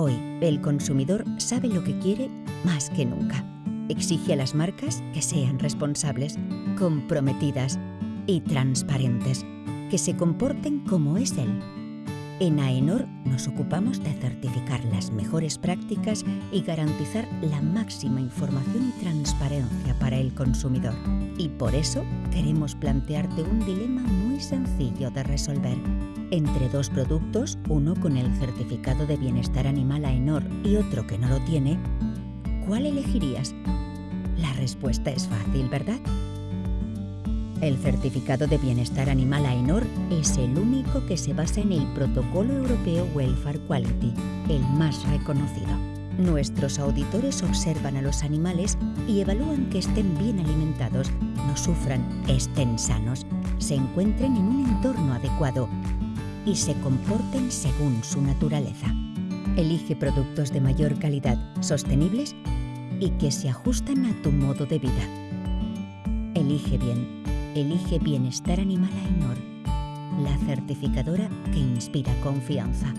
Hoy, el consumidor sabe lo que quiere más que nunca. Exige a las marcas que sean responsables, comprometidas y transparentes, que se comporten como es él. En AENOR nos ocupamos de certificar las mejores prácticas y garantizar la máxima información y transparencia para el consumidor. Y por eso queremos plantearte un dilema muy sencillo de resolver. Entre dos productos, uno con el certificado de bienestar animal AENOR y otro que no lo tiene, ¿cuál elegirías? La respuesta es fácil, ¿verdad? El certificado de bienestar animal AENOR es el único que se basa en el Protocolo Europeo Welfare Quality, el más reconocido. Nuestros auditores observan a los animales y evalúan que estén bien alimentados, no sufran, estén sanos, se encuentren en un entorno adecuado y se comporten según su naturaleza. Elige productos de mayor calidad, sostenibles y que se ajustan a tu modo de vida. Elige bien Elige Bienestar Animal AENOR, la certificadora que inspira confianza.